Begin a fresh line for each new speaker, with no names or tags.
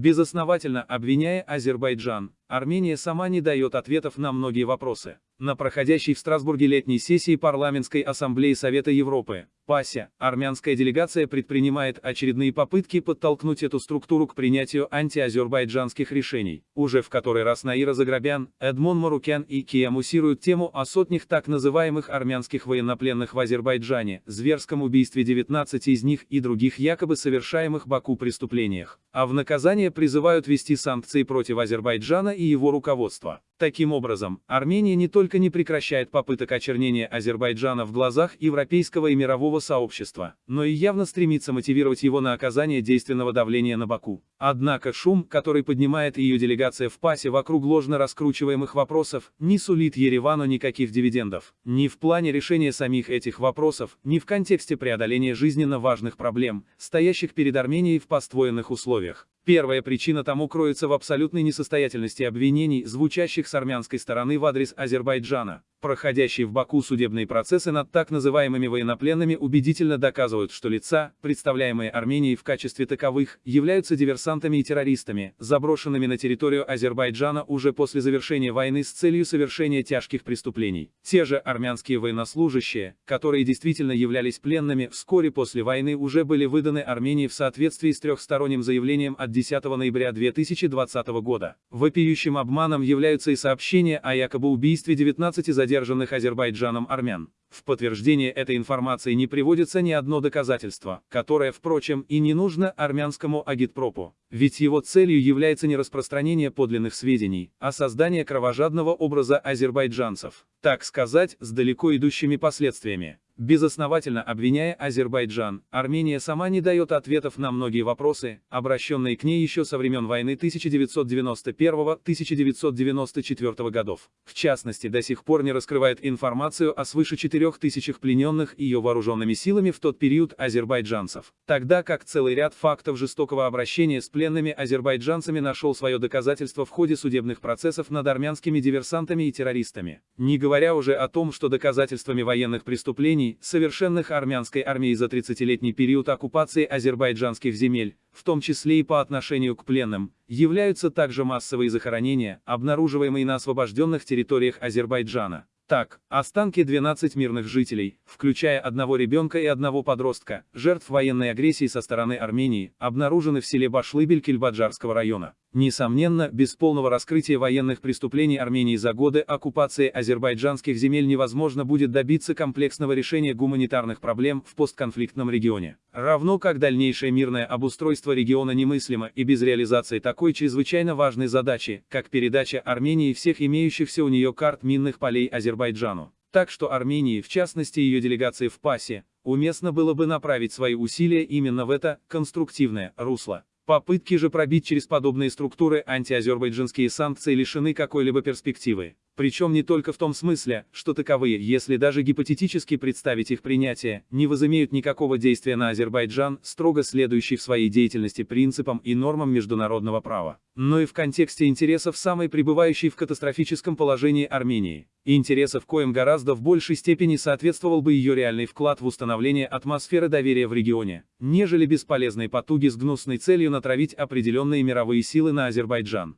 Безосновательно обвиняя Азербайджан, Армения сама не дает ответов на многие вопросы. На проходящей в Страсбурге летней сессии Парламентской ассамблеи Совета Европы, ПАСе, армянская делегация предпринимает очередные попытки подтолкнуть эту структуру к принятию антиазербайджанских решений. Уже в который раз Наира Заграбян, Эдмон Марукян и Кия муссируют тему о сотнях так называемых армянских военнопленных в Азербайджане, зверском убийстве 19 из них и других якобы совершаемых Баку преступлениях. А в наказание призывают ввести санкции против Азербайджана и его руководства. Таким образом, Армения не только не прекращает попыток очернения Азербайджана в глазах европейского и мирового сообщества, но и явно стремится мотивировать его на оказание действенного давления на Баку. Однако шум, который поднимает ее делегация в ПАСе вокруг ложно раскручиваемых вопросов, не сулит Еревану никаких дивидендов. Ни в плане решения самих этих вопросов, ни в контексте преодоления жизненно важных проблем, стоящих перед Арменией в поствоенных условиях. Первая причина тому кроется в абсолютной несостоятельности обвинений, звучащих с армянской стороны в адрес Азербайджана. Проходящие в Баку судебные процессы над так называемыми военнопленными убедительно доказывают, что лица, представляемые Арменией в качестве таковых, являются диверсантами и террористами, заброшенными на территорию Азербайджана уже после завершения войны с целью совершения тяжких преступлений. Те же армянские военнослужащие, которые действительно являлись пленными, вскоре после войны уже были выданы Армении в соответствии с трехсторонним заявлением от 10 ноября 2020 года. Вопиющим обманом являются и сообщения о якобы убийстве 19 задержанных задержанных Азербайджаном армян. В подтверждение этой информации не приводится ни одно доказательство, которое, впрочем, и не нужно армянскому агитпропу. Ведь его целью является не распространение подлинных сведений, а создание кровожадного образа азербайджанцев, так сказать, с далеко идущими последствиями. Безосновательно обвиняя Азербайджан, Армения сама не дает ответов на многие вопросы, обращенные к ней еще со времен войны 1991-1994 годов. В частности, до сих пор не раскрывает информацию о свыше 4000 плененных ее вооруженными силами в тот период азербайджанцев. Тогда как целый ряд фактов жестокого обращения с пленными азербайджанцами нашел свое доказательство в ходе судебных процессов над армянскими диверсантами и террористами. Не говоря уже о том, что доказательствами военных преступлений совершенных армянской армией за 30-летний период оккупации азербайджанских земель, в том числе и по отношению к пленным, являются также массовые захоронения, обнаруживаемые на освобожденных территориях Азербайджана. Так, останки 12 мирных жителей, включая одного ребенка и одного подростка, жертв военной агрессии со стороны Армении, обнаружены в селе Башлыбель Кильбаджарского района. Несомненно, без полного раскрытия военных преступлений Армении за годы оккупации азербайджанских земель невозможно будет добиться комплексного решения гуманитарных проблем в постконфликтном регионе. Равно как дальнейшее мирное обустройство региона немыслимо и без реализации такой чрезвычайно важной задачи, как передача Армении всех имеющихся у нее карт минных полей Азербайджану. Так что Армении, в частности ее делегации в ПАСе, уместно было бы направить свои усилия именно в это конструктивное русло. Попытки же пробить через подобные структуры антиазербайджанские санкции лишены какой-либо перспективы. Причем не только в том смысле, что таковые, если даже гипотетически представить их принятие, не возымеют никакого действия на Азербайджан, строго следующий в своей деятельности принципам и нормам международного права, но и в контексте интересов самой пребывающей в катастрофическом положении Армении, интересов коим гораздо в большей степени соответствовал бы ее реальный вклад в установление атмосферы доверия в регионе, нежели бесполезные потуги с гнусной целью натравить определенные мировые силы на Азербайджан.